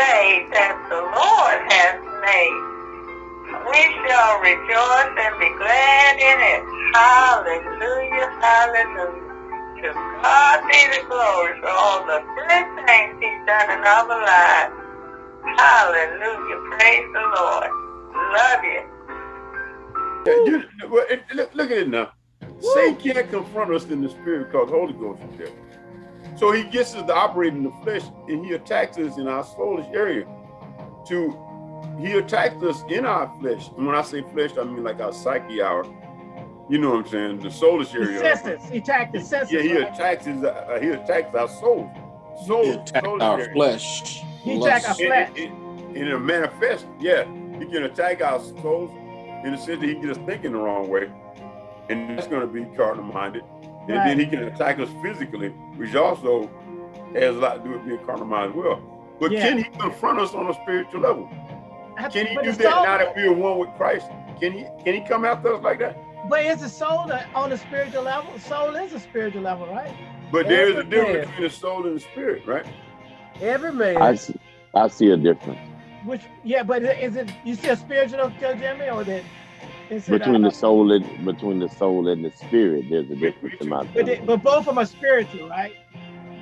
day that the Lord has made. We shall rejoice and be glad in it. Hallelujah, hallelujah. To God be the glory for all the good things he's done in our lives. Hallelujah, praise the Lord. Love you. Yeah, you look, look at it now. Woo. Satan can't confront us in the spirit because Holy Ghost is there. So he gets us to operate in the flesh and he attacks us in our soulish area. To he attacks us in our flesh. And when I say flesh, I mean like our psyche, our you know what I'm saying, the soulish area. The senses. He attacks the senses. Yeah, he right? attacks his, uh, he attacks our soul. Soul. He attacks our area. flesh. He attacks our flesh. And, and, and manifest, yeah. He can attack our souls in the sense that he gets us thinking the wrong way. And that's going to be carnal minded. And right. then he can attack us physically, which also has a lot to do with being carnal minded as well. But yeah. can he confront us on a spiritual level? Can he do that now that we are one with Christ? Can he can he come after us like that? But is the soul on a spiritual level? Soul is a spiritual level, right? But there is a difference between the soul and the spirit, right? Every man. I see, I see a difference. Which yeah, but is it you see a spiritual, Jimmy, or that? Between the soul and between the soul and the spirit, there's a difference in my but, they, but both of them are spiritual, right?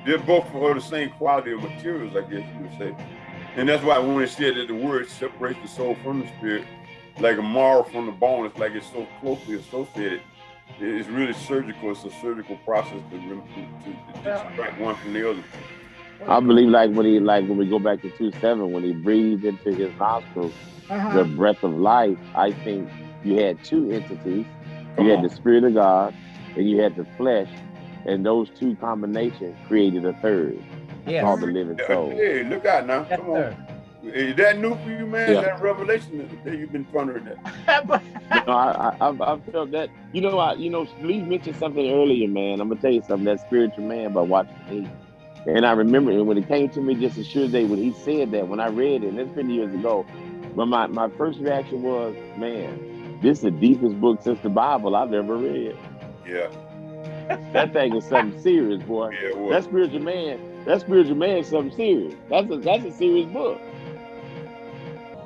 They're both for the same quality of materials, I guess you would say. And that's why when it said that the word separates the soul from the spirit, like a marrow from the bone, it's like it's so closely associated. It's really surgical. It's a surgical process to, to, to, to extract one from the other. I believe like when he like when we go back to two seven when he breathed into his nostrils uh -huh. the breath of life. I think you had two entities. Come you on. had the spirit of God and you had the flesh, and those two combinations created a third. Yeah. Called the living soul. Hey, look out now. Come on. Is that new for you, man? Yeah. That revelation that you've been pondering that. you know, I, I, I felt that. You know, I, you know, Lee mentioned something earlier, man. I'm gonna tell you something. That spiritual man by Watchman Nee, and I remember it when it came to me just a sure day when he said that. When I read it, and it's been years ago, but my my first reaction was, man, this is the deepest book since the Bible I've ever read. Yeah. that thing is something serious, boy. Yeah, that spiritual man, that spiritual man is something serious. That's a that's a serious book.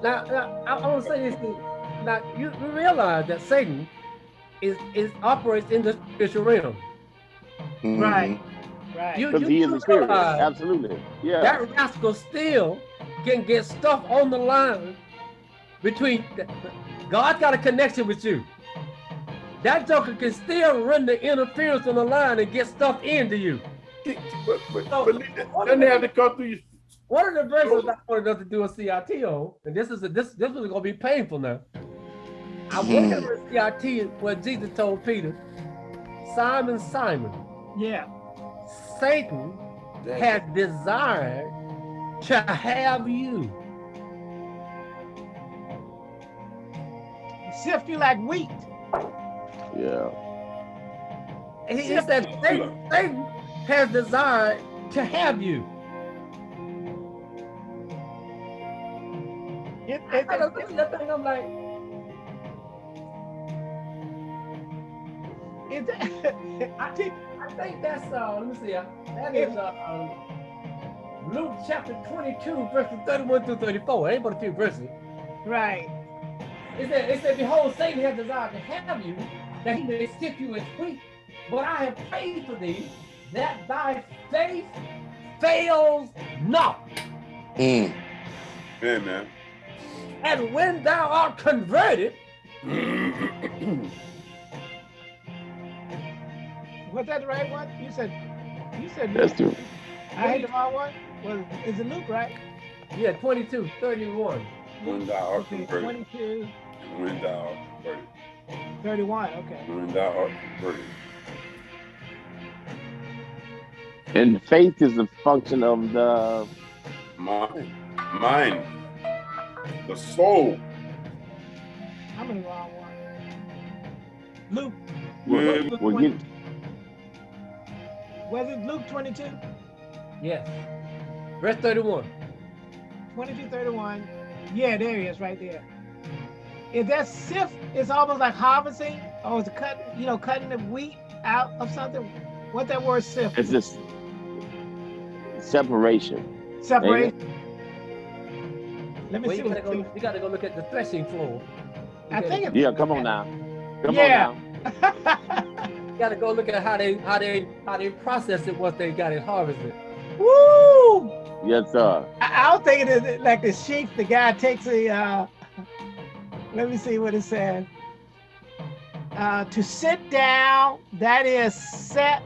Now, now I, I want to say this. Thing. Now you, you realize that Satan is is operates in the spiritual realm. Mm -hmm. Right. Right. Because he is a spirit. Absolutely. Yeah. That rascal still can get stuff on the line between the, God got a connection with you. That joker can still run the interference on the line and get stuff into you. But, but, so, but doesn't have to come through you. One of the verses I wanted us to do a CIT on, and this is a, this this is gonna be painful now. I hmm. went over a CIT where Jesus told Peter, Simon, Simon. Yeah. Satan has desired to have you sift you like wheat. Yeah. And he, he said, Satan, Satan has desired to have you. It, it, I look at that thing, I'm like, it, I, think, I think that's, uh, let me see, uh, that is uh, um, Luke chapter 22, verses 31 through 34. It Ain't but a few verses. Right. It said, it said, Behold, Satan has desired to have you, that he may sift you as wheat. But I have prayed for thee, that thy faith fails not. Mm. Amen. And when thou art converted, was that the right one? You said, you said. That's true. I hate the wrong one. Well, is it Luke, right? Yeah, 22, 31. When thou art converted. 22 when thou converted. 31, okay. When thou art. And faith is a function of the mind, mind, the soul. How many wrong one? Luke. Well, Luke we'll get... Was it Luke 22? Yes. Verse 31. 22, 31. Yeah, there he is, right there is that sift is almost like harvesting or is it cut you know cutting the wheat out of something what that word sift it's just separation separation Let me Well, see you gotta, go, you gotta go look at the threshing floor. You I think it's Yeah, come on now. Come Yeah. on now. you gotta go look at how they how they how they process it once they got it harvested. Woo! Yes, sir. I, I was thinking it like the sheep, the guy takes a, uh, let me see what it says. Uh, to sit down, that is set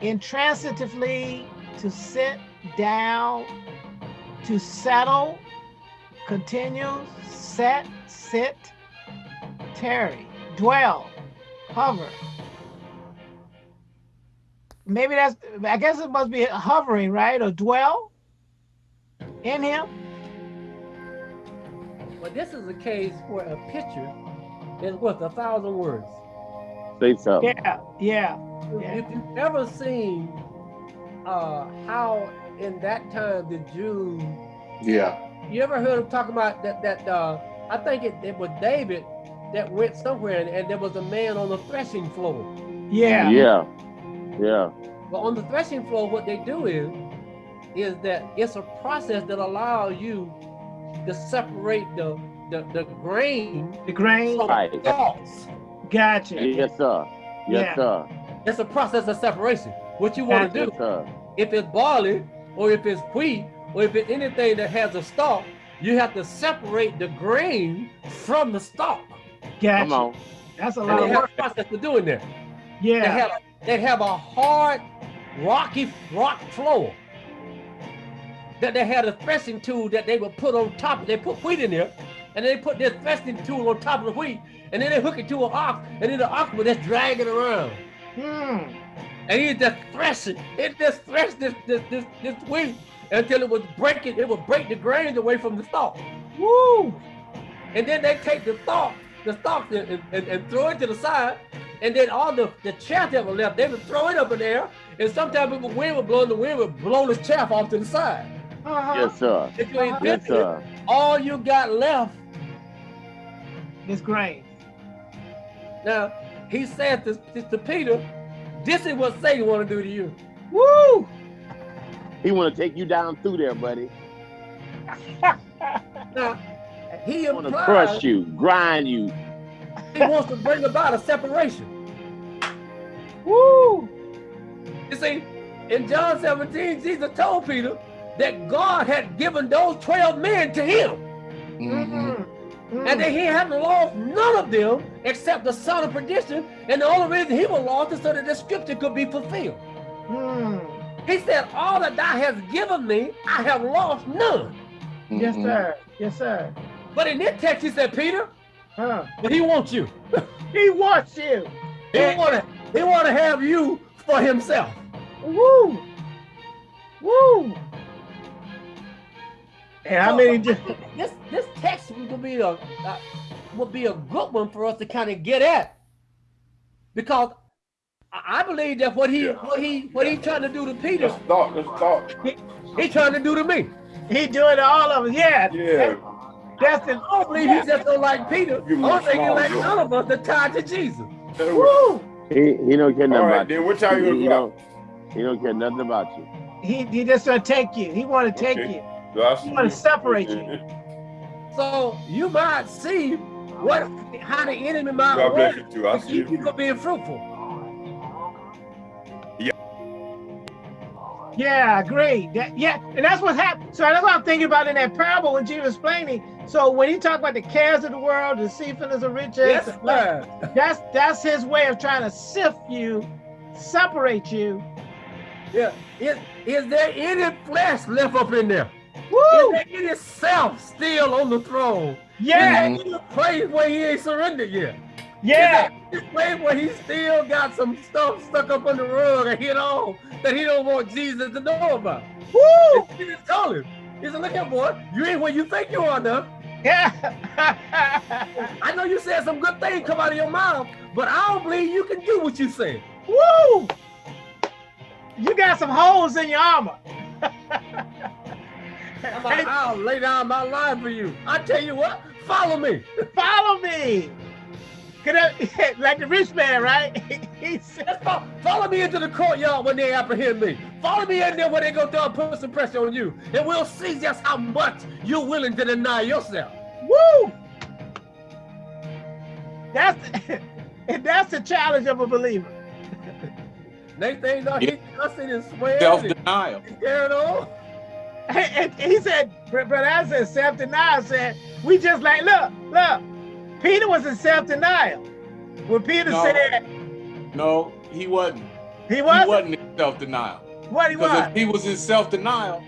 intransitively, to sit down, to settle, continue, set, sit, tarry, dwell, hover. Maybe that's, I guess it must be hovering, right? Or dwell in him. But this is a case where a picture is worth a thousand words. Say so. Yeah, yeah, If- Yeah. If you've ever seen uh, how in that time the Jews, Yeah. you ever heard them talking about that? That uh, I think it, it was David that went somewhere and, and there was a man on the threshing floor. yeah. Yeah. Yeah. But on the threshing floor, what they do is, is that it's a process that allows you to separate the the, the grain The grain. from Right. the stalks. Gotcha. Yes, sir. Yes, Yeah. sir. It's a process of separation. What you want to do, Yes, sir. if it's barley, or if it's wheat, or if it's anything that has a stalk, you have to separate the grain from the stalk. Gotcha. Come on. That's a And lot they of have work. a process to doing there. They Yeah. have they have a hard, rocky rock floor that they had a threshing tool that they would put on top. They put wheat in there, and they put their threshing tool on top of the wheat, and then they hook it to an ox, and then the ox would just drag it around. Hmm. And he just thresh it. It just threshed this this this this wheat until it was breaking. It would break the grains away from the stalk. Woo. And then they take the stalk, the stalk, and, and, and throw it to the side. And then all the, the chaff that was left, they would throw it up in the air. And sometimes the wind would blow, and the wind would blow the chaff off to the side. Uh-huh. Yes, sir. If you Uh-huh. Yes, sir. all you got left. is grain. Now, he said to, to Peter, this is what Satan want to do to you. Woo. He want to take you down through there, buddy. Now, he He want to crush you, grind you. he wants to bring about a separation. Woo. You see, in John 17, Jesus told Peter that God had given those 12 men to him. Mm. And that he hadn't lost none of them except the son of perdition. And the only reason he was lost is so that the scripture could be fulfilled. Mm. He said, All that thou hast given me, I have lost none. Yes, Mhm. sir. Yes, sir. But in this text, he said, Peter, Huh. but he wants you. He wants you. He want to he want to have you for himself. Woo. Woo. And how many? Di- This this text will be a uh, will be a good one for us to kind of get at, because I I believe that what he Yeah. what he what he trying to do to Peter, Let's talk. Let's talk. he trying to do to me. he doing to all of us. Yeah. Yeah. That's the. I don't believe he just don't like Peter. I Give him don't think he like look. none of us that tied to Jesus. Woo. He, he don't care nothing right, about then you. what time He, you he gonna don't, he don't care nothing about you. He he just gonna take you. He want to take Okay. you. Go? I He want to separate you. So you might see what how the enemy might God bless work you too. I to see keep you you. from being fruitful. Yeah, I agree. That, yeah, and that's what happened. So that's what I'm thinking about in that parable when Jesus was explaining. So when he talked about the cares of the world, the deceitfulness of riches, Yes, the- sir. that's that's his way of trying to sift you, separate you. Yeah. Is, is there any flesh left up in there? Woo! Is still on the throne? Yeah, Is any place where he ain't surrendered yet? yeah, Is there any place where he still got some stuff stuck up on the rug and hit on that he don't want Jesus to know about? woo! And Jesus told him, he said, look here, boy, you ain't where you think you are now. Yeah. I know you said some good things come out of your mouth, but I don't believe you can do what you say. Woo! You got some holes in your armor. I'm like, oh. I'll lay down my life for you. I tell you what, follow me. Follow me. Could I, like the rich man, right? he said, Let's. Follow me into the courtyard when they apprehend me. Follow me in there when they go down put some pressure on you. And we'll see just how much you're willing to deny yourself. Woo! That's and that's the challenge of a believer. Next thing you know, he cussing and swearing Self and denial. carrying on. And he said, Brother I said, self-denial said, we just like, look, look, Peter was in self-denial. When Peter No. said No, he wasn't. he He wasn't, wasn't in self denial. what he Because was. if he was in self denial,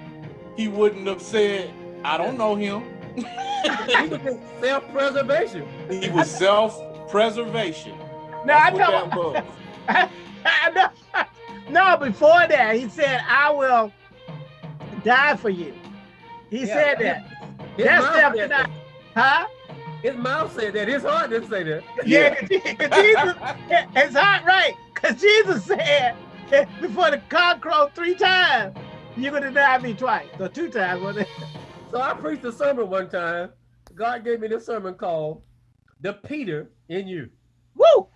he wouldn't have said, I don't know him. He was in self-preservation. He was self preservation. No, I know. that was. no, no, before that, he said, I will die for you. He Yeah, said that. His That's mouth, said self-denial. that. Huh? His mouth said that. His heart didn't say that. Yeah, 'cause Je- 'cause Jesus, it's not right. Because Jesus said, before the cock crowed three times, you're going to deny me twice. So two times. wasn't it? So I preached a sermon one time. God gave me this sermon called The Peter in You. Woo!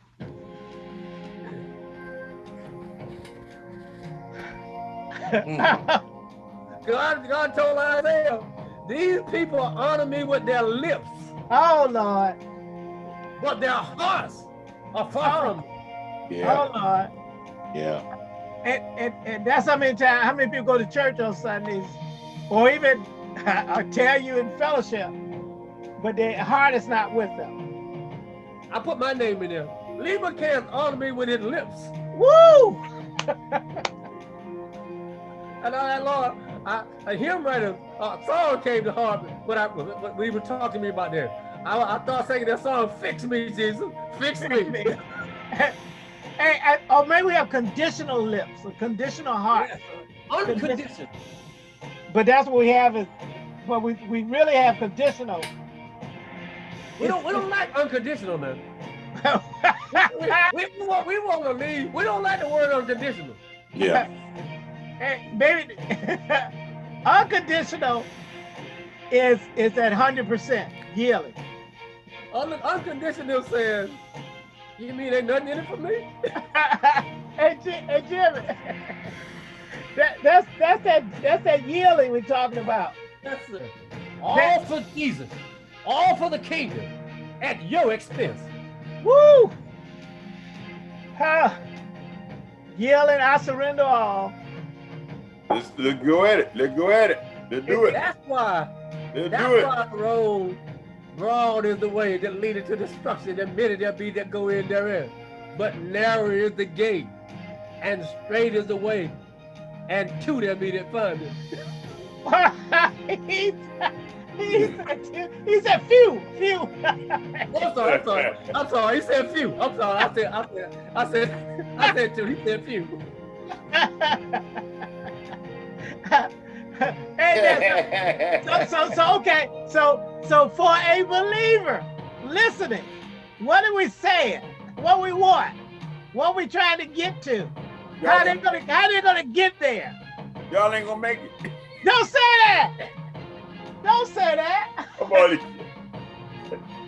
Mm. God, God told Isaiah, these people honor me with their lips, oh, Lord. but their hearts are far oh. from me. Yeah, Oh, Lord. yeah. And, and, and that's how many times, how many people go to church on Sundays, or even I tell you in fellowship, but their heart is not with them. I put my name in there. Lieber can't honor me with his lips. Woo! And I, Lord, I, a hymn writer, uh, song came to heart when I when we were talking to me about that. I, I thought singing that song, "Fix Me, Jesus, Fix Me." hey, hey, or maybe we have conditional lips, a conditional heart. Yes, Unconditional. But that's what we have is, but we, we really have conditional. We don't we don't like unconditional, man. We, we, want we want to leave. We don't like the word unconditional. Yeah. Hey, baby, unconditional is is at hundred percent yielding. Un, unconditional says, you mean ain't nothing in it for me? hey, Jim, hey, Jimmy, that, that's that's that that's that yielding we're talking about. That's it. All for Jesus, all for the kingdom, at your expense. Woo! Ah, yielding, I surrender all. Let's, let's go at it. Let's go at it. Let's do it. That's why. Let's That's do it. why the road broad is the way that leadeth to destruction, and many there be that go in therein. But narrow is the gate, and straight is the way, and two there be that find it. he, he, said, he said, "Phew, phew." Oh, I'm sorry, I'm sorry, I'm sorry. He said few. I'm sorry. I said, I said, I said, I said two. He said few. Hey, so, so, so, okay. So, so for a believer listening, what are we saying? What we want? What we trying to get to? How they gonna, how they gonna get there? y'all ain't gonna make it. Don't say that. Don't say that. Come on.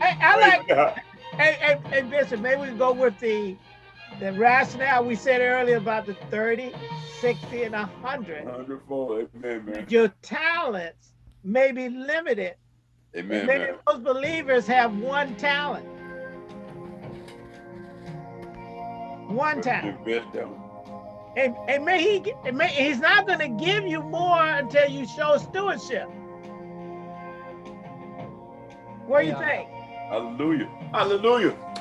Hey, I like, hey, hey, hey, Bishop, maybe we go with the, the rationale we said earlier about the 30, 60, and 100. Hundredfold. Amen, man. Your talents may be limited Amen, Maybe man. most believers have one talent. One talent. Invest them. And, and may he get- and may, he's not going to give you more until you show stewardship. What do you think? Hallelujah. Hallelujah.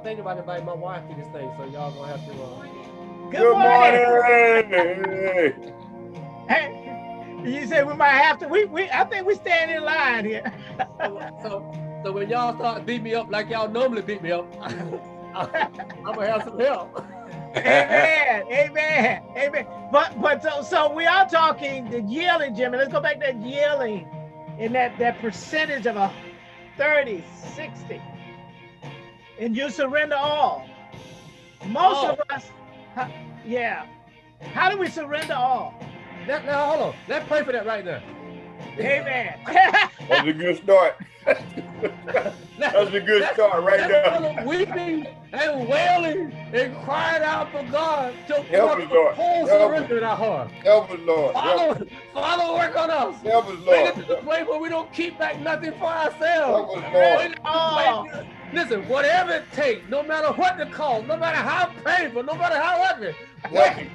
I'm, I'm thinking about inviting my wife to this thing, so y'all gonna have to. Uh, Good, morning. morning. Hey, you said we might have to. We, we I think we stand in line here. so, so, so when y'all start beat me up like y'all normally beat me up, I'm gonna have some help. Amen. Amen. Amen. But but so so we are talking the yielding, Jimmy. Let's go back to that yielding in that, that percentage of a 30, 60. And you surrender all. Most All. of us, huh, yeah. How do we surrender all? Now, now hold on. Let's pray for that right now. Amen. That's a good start. That's a good start right there. Weeping and wailing and crying out for God to Help work us, Lord. a whole Help surrender in our heart. Help us, Lord. Help, Father, Father, work on us. help us, Bring it to the place where we don't keep back nothing for ourselves. Help us, Lord. Bring it to the place- Listen, whatever it takes, no matter what the cost, no matter how painful, no matter how ugly, Help us.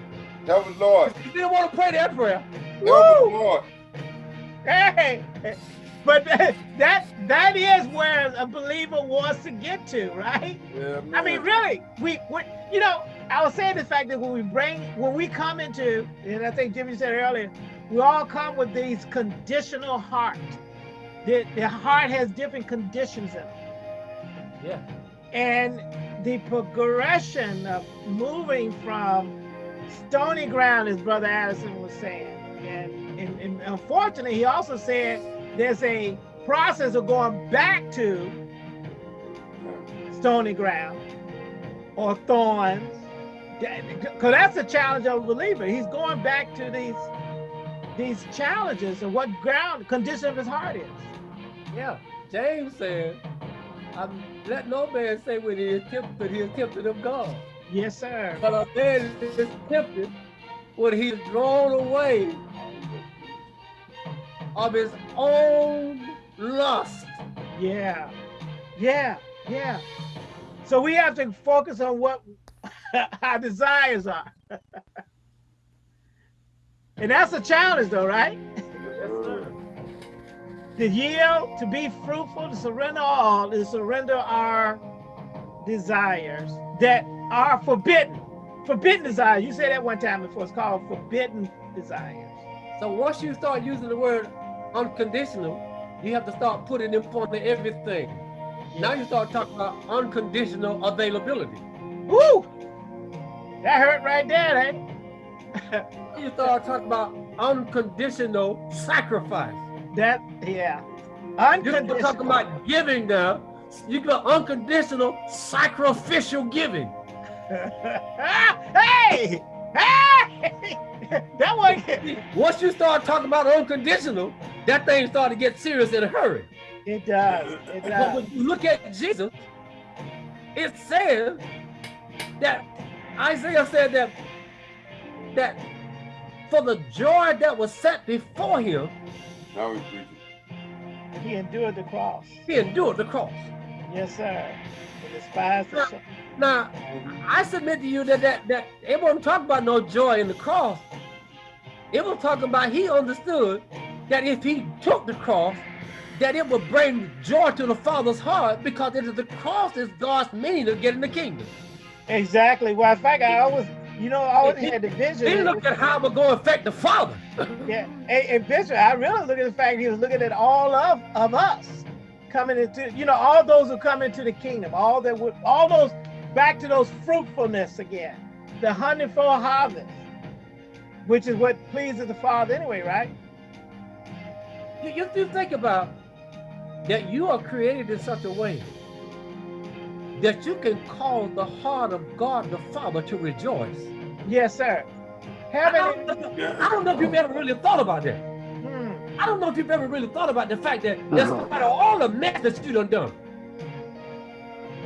Help us, Lord. you didn't want to pray that prayer. Help us, Lord. hey, but that, that that is where a believer wants to get to, right? Yeah, I mean, really, we, we you know, I was saying the fact that when we bring, when we come into, and I think Jimmy said earlier, we all come with these conditional heart. The, the heart has different conditions in it. Yeah. And the progression of moving from stony ground, as Brother Addison was saying, and, and, and unfortunately, he also said there's a process of going back to stony ground or thorns. Because that's the challenge of a believer. He's going back to these these challenges and what ground condition of his heart is. Yeah. James said, I'm, let no man say when he is tempted, he is tempted of God. Yes, sir. But a man is tempted when he is drawn away of his own lust. Yeah. Yeah. Yeah. So we have to focus on what our desires are. and that's a challenge though, right? To yield, to be fruitful, to surrender all, to surrender our desires that are forbidden. Forbidden desires. You said that one time before. It's called forbidden desires. So once you start using the word unconditional, you have to start putting in front of everything. Now you start talking about unconditional availability. Woo! That hurt right there, eh? You start talking about unconditional sacrifice. That, yeah. You're Unconditional. talking about giving now. You got unconditional sacrificial giving. hey! Hey! that one. Once you start talking about unconditional, that thing start to get serious in a hurry. It does. It does. But when you look at Jesus, it says that Isaiah said that that for the joy that was set before him, Now we preaching. He endured the cross. he endured the cross. Yes, sir. To despise the. Now, I submit to you that that, that it wasn't talking about no joy in the cross. It was talking about he understood that if he took the cross, that it would bring joy to the Father's heart because it is the cross is God's meaning of getting in the kingdom. Exactly. Well, in fact, I always, you know, I always had the vision. He looked at how it would go affect the Father. Yeah, and, and Bishop, I really look at the fact he was looking at all of of us coming into, you know, all those who come into the kingdom, all that would, all those back to those fruitfulness again, the hundredfold harvest, which is what pleases the Father anyway, right? You, you, you think about that you are created in such a way that you can cause the heart of God the Father to rejoice. Yes, sir. I don't, I don't know if you've ever really thought about that. hmm, I don't know if you've ever really thought about the fact that despite all the mess that you done done,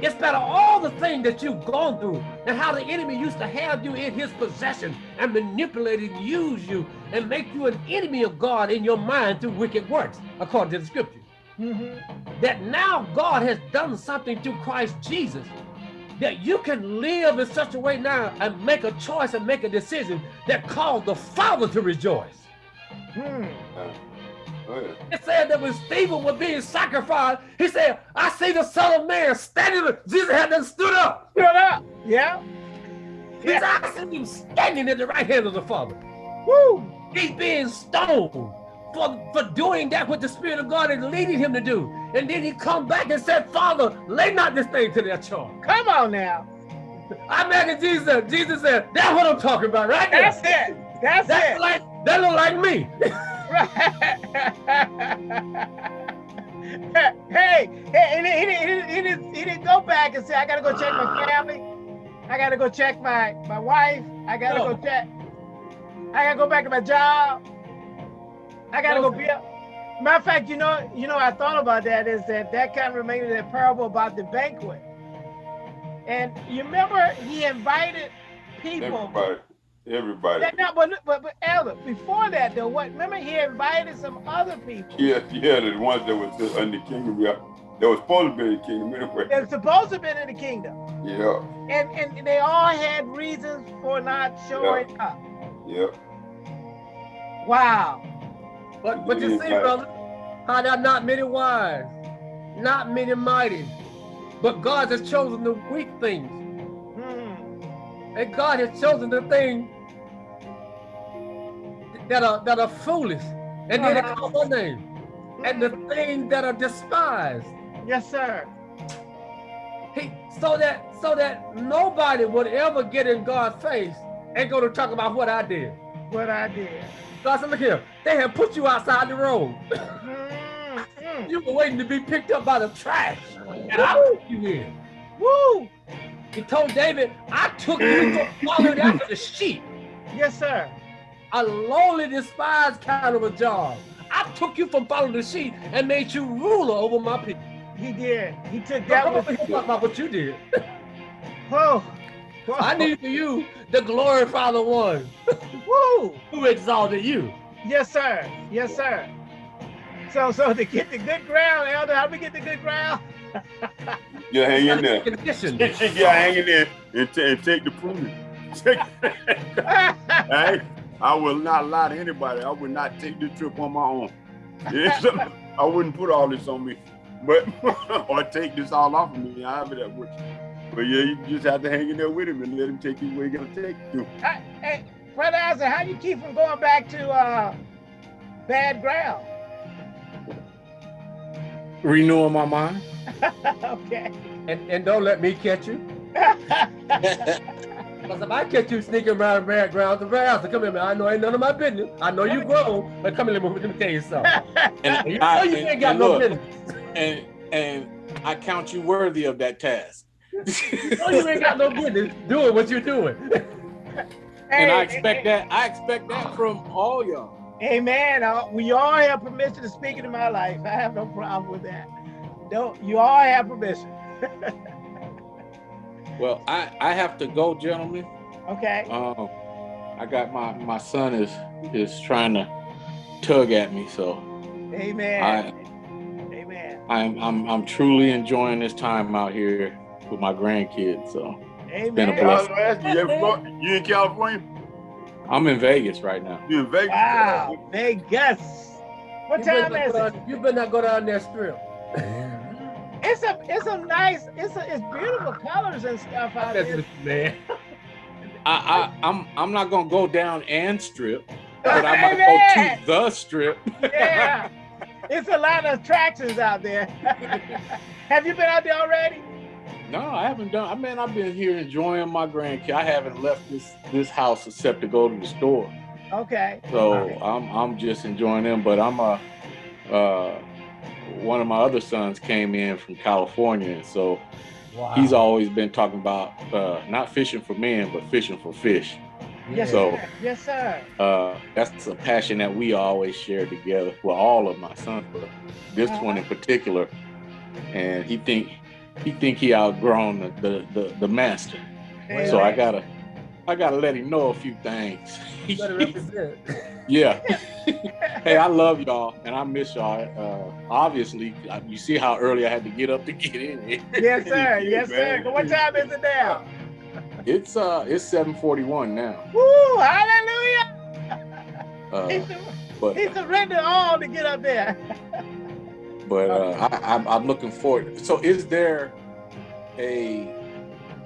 despite all the things that you've gone through, and how the enemy used to have you in his possession and manipulate and use you and make you an enemy of God in your mind through wicked works, according to the scripture. Mhm. That now God has done something through Christ Jesus that you can live in such a way now and make a choice and make a decision that cause the Father to rejoice. Hmm. Oh, yeah. It said that when Stephen was being sacrificed, he said, I see the Son of Man standing there. Jesus had done stood up. Stood up. Yeah. He said, I see him standing at the right hand of the Father. Woo. He's being stoned for, for doing that what the Spirit of God is leading him to do. And then he come back and said, Father, lay not this thing to their charge. Come on now. I imagine Jesus, Jesus said, that's what I'm talking about right there. That's it. That's That's it. like, that look like me. hey, hey, and he, he, didn't- he, didn't, he didn't go back and say, I gotta go check my family. I gotta go check my, my wife. I gotta No. go check. I gotta go back to my job. I gotta go be up. Matter of fact, you know, you know, I thought about that is that that kind of reminded me of that parable about the banquet. And you remember he invited people. Everybody, everybody. That, no, but, but but Elder, before that though, what? Remember he invited some other people. Yeah, yeah, the ones that was in the kingdom, yeah, that was supposed to be in the kingdom anyway. They're supposed to have been in the kingdom, Yeah, and and they all had reasons for not showing up. yeah. Wow. But but you see, brother, how there are not many wise, not many mighty, but God has chosen the weak things, Hmm. and God has chosen the things that are that are foolish, and then they call my name, and the things that are despised. Yes, sir. He so that so that nobody would ever get in God's face and go to talk about what I did. What I did. God said, look here, they have put you outside the road. Hmm. You were waiting to be picked up by the trash, and I put you in. Woo. He told David, I took you from following after the sheep, Yes, sir. a lowly, despised kind of a job. I took you from following the sheep and made you ruler over my people. He did. He took that come with over talk about what you did. Whoa. Whoa. I need for you to glorify the one Woo. who exalted you. Yes, sir. Yes, sir. So, so to get the good ground, Elder, how do we get the good ground? You hang in there. Condition. you hang in there and, ta- and take the pruning. Take- I, I will not lie to anybody. I would not take this trip on my own. I wouldn't put all this on me, but or take this all off of me. I have it at work. But yeah, you just have to hang in there with him and let him take you where he gonna take you. Hey, hey, Brother Isaac, how do you keep from going back to uh, bad ground? Renewing my mind. okay. And, and don't let me catch you. Because if I catch you sneaking around bad ground, the grass, come here, man. I know ain't none of my business. I know you grown, but come here, let me, let me tell you something. And, You know I, you and- ain't got no look, business. and and I count you worthy of that task. You know you ain't got no business doing what you're doing. And I expect that. I expect that from all y'all. Amen. Uh, we all have permission to speak into my life. I have no problem with that. Don't you all have permission? Well, I I have to go, gentlemen. Okay. Um, I got my my son is is trying to tug at me, so Amen. I Amen. I'm I'm I'm truly enjoying this time out here with my grandkids. So been a Amen. I was blessing. gonna ask you, you, in Florida? you in California? I'm in Vegas right now. You in Vegas? Wow. Vegas. What You time is it? down- You better not go down that strip. It's a it's a nice it's a, it's beautiful colors and stuff out there. man. I, I I'm I'm not gonna go down and strip, but I might Amen. go to the strip. Yeah. It's a lot of attractions out there. Have you been out there already? No, I haven't done. I mean, I've been here enjoying my grandkids. I haven't left this this house except to go to the store. Okay. So I'm I'm just enjoying them. But I'm a uh, one of my other sons came in from California, and so Wow. he's always been talking about uh, not fishing for men, but fishing for fish. Yes, So- sir. Yes, sir. Uh, that's a passion that we always share together. Well, all of my sons, but this one in particular. And he think he think he outgrown the the, the, the master. So I gotta I gotta let him know a few things. You better represent. yeah. hey, I love y'all and I miss y'all. Uh, obviously, you see how early I had to get up to get in here. Yes, sir. Yes, sir. What time is it now? It's uh it's 7:41 now. Woo! Hallelujah! Uh, He, sur- but he surrendered all to get up there. But uh, I, I'm, I'm looking forward. So, is there a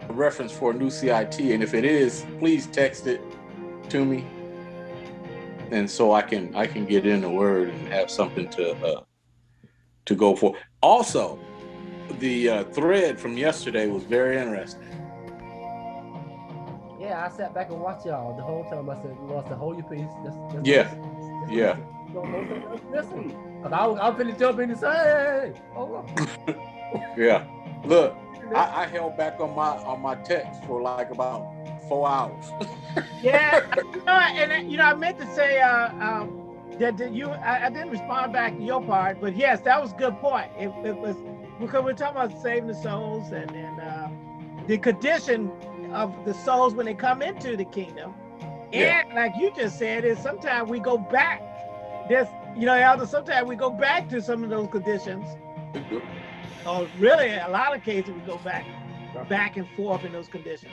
reference for a new CIT? And if it is, please text it to me, and so I can I can get in the word and have something to uh, to go for. Also, the uh, thread from yesterday was very interesting. Yeah, I sat back and watched y'all the whole time. I said, "Lost to hold your peace." Just, just Yeah. listen. Just Yeah. Don't, don't, don't listen. Cause I was, I was finna jump in and say, "Hey, hey, hey, hold on." Yeah, look, I, I held back on my on my text for like about four hours. Yeah. you know, and you know, I meant to say, uh, um, that, that you I, I, didn't respond back to your part, but yes, that was a good point. It, it was because we're talking about saving the souls and, and uh, the condition of the souls when they come into the kingdom. Yeah. Like you just said, is sometimes we go back. There's you know, Elder, sometimes we go back to some of those conditions. Oh, really, a lot of cases we go back, back and forth in those conditions.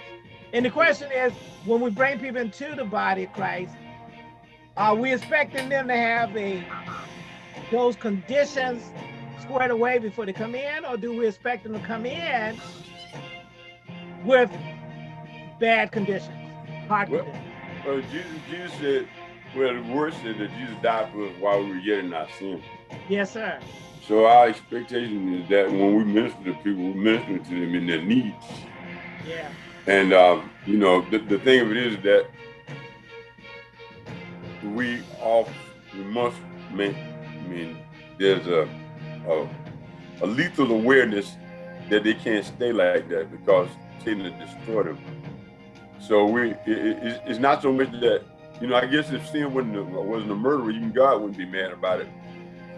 And the question is, when we bring people into the body of Christ, are we expecting them to have a those conditions squared away before they come in, or do we expect them to come in with bad conditions, hard well, conditions? Well, Jesus, Jesus said, well, the word said that Jesus died for us while we were yet in our sin. Yes, sir. So our expectation is that when we minister to people, we minister to them in their needs. Yeah. And um, you know, the, the thing of it is that we all we must make I mean there's a, a a lethal awareness that they can't stay like that because Satan has destroyed them. So we it, it, it's not so much that you know I guess if sin wasn't wasn't a murderer, even God wouldn't be mad about it.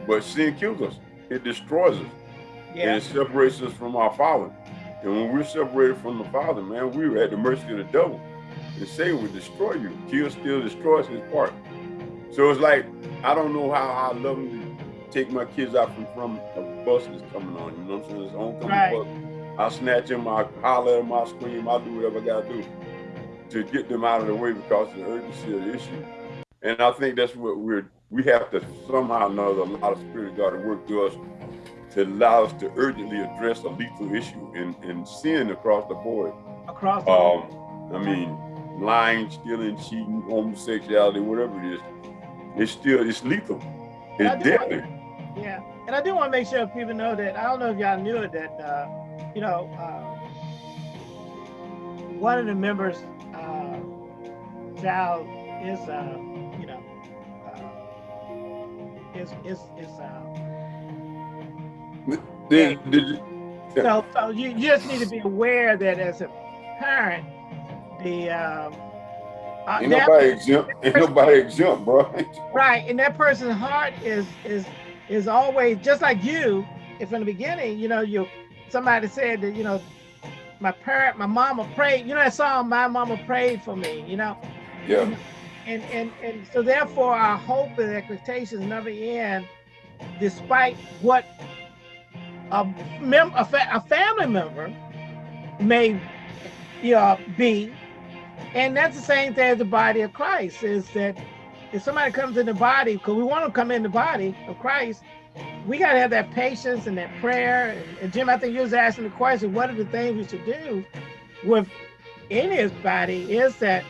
But sin kills us. It destroys us. Yeah. And it separates us from our Father. And when we're separated from the Father, man, we're at the mercy of the devil. And Satan will destroy you. Kill, steal, destroys his part. So it's like, I don't know how I love to take my kids out from, from a bus that's coming on. You know what I'm saying? It's homecoming right. bus. I'll snatch them, I'll holler at them, I'll scream, I'll do whatever I gotta do to get them out of the way because of the urgency of the issue. And I think that's what we're, we have to somehow know a lot of Spirit of God to work through us to allow us to urgently address a lethal issue and, and sin across the board. Across the um, board. I mean, lying, stealing, cheating, homosexuality, whatever it is, it's still, it's lethal. It's deadly. Want, yeah. And I do want to make sure people know that, I don't know if y'all knew it, that, uh, you know, uh, one of the members, child is, uh, you know, uh, is, is, is, uh, then, did so, so you just need to be aware that as a parent, the um, uh, ain't nobody exempt. Ain't nobody exempt, bro. right, and that person's heart is is is always just like you. If in the beginning, you know, you somebody said that you know, my parent, my mama prayed. You know that song, "My Mama Prayed for Me." You know. Yeah. And and and so therefore, our hope and expectations never end, despite what a, mem a, fa a family member may you know, be. And that's the same thing as the body of Christ is that if somebody comes in the body, because we want to come in the body of Christ, we got to have that patience and that prayer. And, and, Jim, I think you was asking the question, what are the things we should do with in his body is that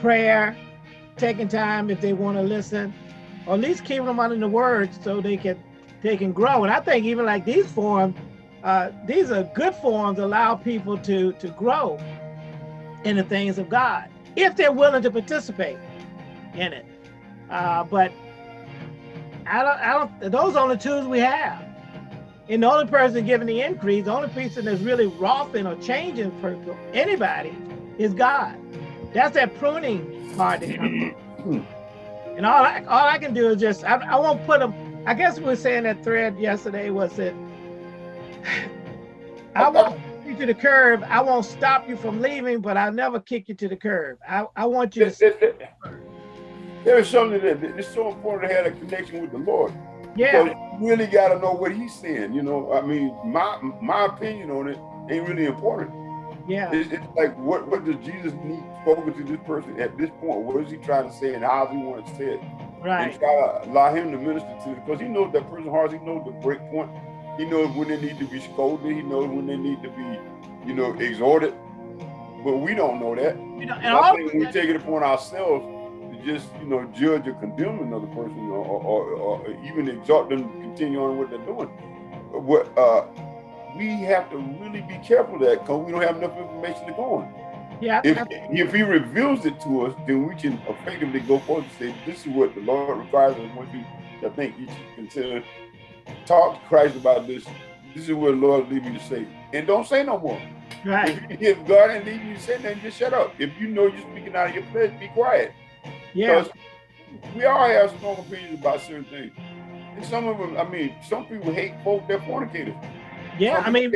prayer, taking time if they want to listen, or at least keeping them under the words so they can they can grow. And I think even like these forums, uh, these are good forums allow people to, to grow in the things of God, if they're willing to participate in it. Uh, but I don't, I don't, those are the tools we have. And the only person giving the increase, the only person that's really roughing or changing for anybody is God. That's that pruning part that and all I, all I can do is just, I, I won't put them I guess we were saying that thread yesterday was that I won't you to the curb. I won't stop you from leaving, but I'll never kick you to the curb. I, I want you to. There is something that it's so important to have a connection with the Lord. Yeah. Because you really got to know what He's saying. You know, I mean, my my opinion on it ain't really important. Yeah. It's, it's, like, what what does Jesus need spoken to this person at this point? What is he trying to say, and how does he want to say it? Right. And try to allow him to minister to because he knows that person's heart. He knows the break point. He knows when they need to be scolded. He knows when they need to be, you know, exhorted. But we don't know that. You know, and I think we take it upon ourselves to just, you know, judge or condemn another person or, or, or even exhort them to continue on what they're doing. What uh, we have to really be careful of that because we don't have enough information to go on. Yeah. If, if he reveals it to us, then we can effectively go forward and say, this is what the Lord requires us. Once you, I think you should consider, talk to Christ about this. This is what the Lord lead me to say. And don't say no more. Right. If, if God ain't lead you to say nothing, just shut up. If you know you're speaking out of your flesh, be quiet. Yeah. we all have strong opinions about certain things. And some of them, I mean, some people hate folk that fornicators. Yeah, Some I mean,